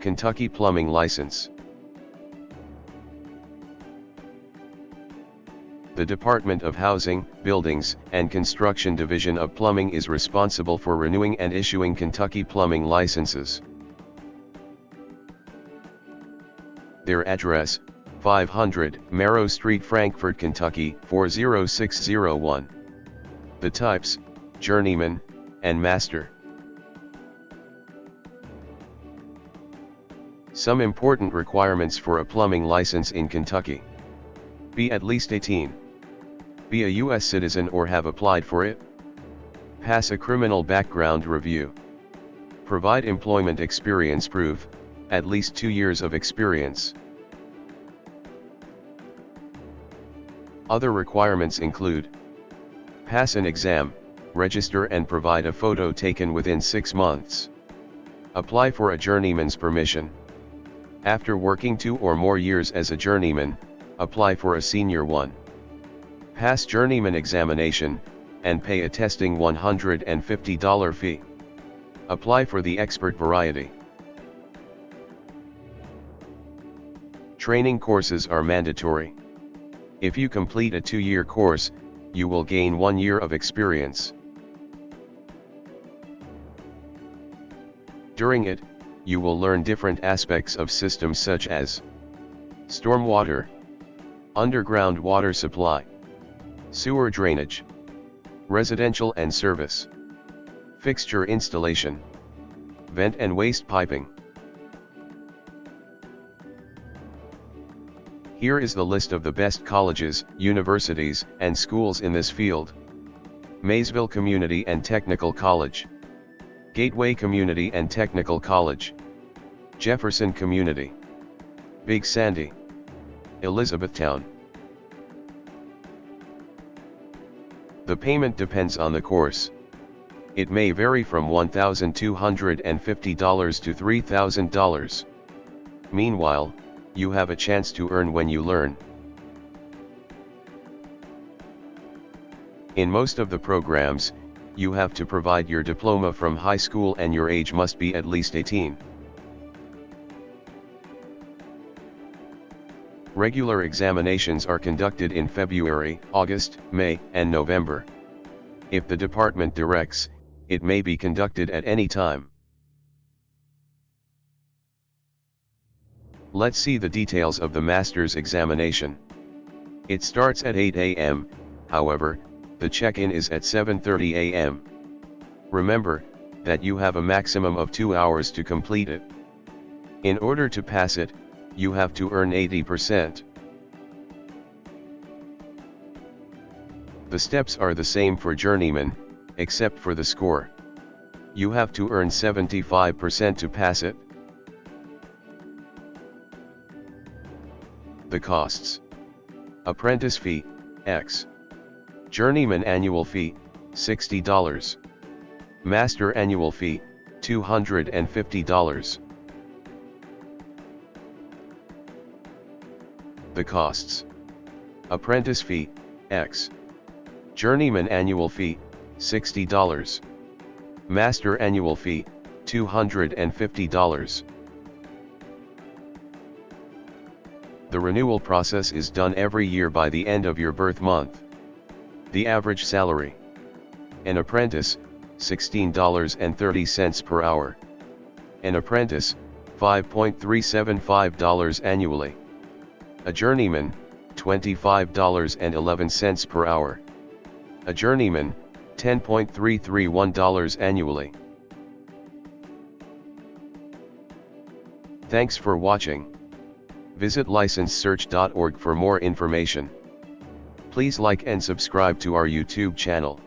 Kentucky plumbing license. The Department of Housing, Buildings, and Construction Division of Plumbing is responsible for renewing and issuing Kentucky plumbing licenses. Their address, 500 Mero Street Frankfort, Kentucky 40601. The types, Journeyman, and Master. Some important requirements for a plumbing license in Kentucky. Be at least 18. Be a U.S. citizen or have applied for it. Pass a criminal background review. Provide employment experience proof, at least two years of experience. Other requirements include Pass an exam, register and provide a photo taken within six months. Apply for a journeyman's permission. After working two or more years as a journeyman, apply for a senior one. Pass journeyman examination, and pay a testing $150 fee. Apply for the expert variety. Training courses are mandatory. If you complete a two-year course, you will gain one year of experience. During it, you will learn different aspects of systems such as stormwater, underground water supply, sewer drainage, residential and service, fixture installation, vent and waste piping. Here is the list of the best colleges, universities, and schools in this field. Maysville Community and Technical College. Gateway Community and Technical College. Jefferson Community. Big Sandy. Elizabethtown. The payment depends on the course. It may vary from $1,250 to $3,000. Meanwhile, you have a chance to earn when you learn. In most of the programs, you have to provide your diploma from high school and your age must be at least 18. Regular examinations are conducted in February, August, May, and November. If the department directs, it may be conducted at any time. Let's see the details of the master's examination. It starts at 8 a.m., however, the check-in is at 7.30 a.m. Remember, that you have a maximum of 2 hours to complete it. In order to pass it, you have to earn 80%. The steps are the same for journeyman, except for the score. You have to earn 75% to pass it. The costs. Apprentice fee, X. Journeyman annual fee, $60. Master annual fee, $250. The costs. Apprentice fee, X. Journeyman annual fee, $60. Master annual fee, $250. The renewal process is done every year by the end of your birth month. The average salary. An apprentice, $16.30 per hour. An apprentice, $5.375 annually. A journeyman, $25.11 per hour. A journeyman, $10.331 annually. Thanks for watching. Visit licensesearch.org for more information. Please like and subscribe to our YouTube channel.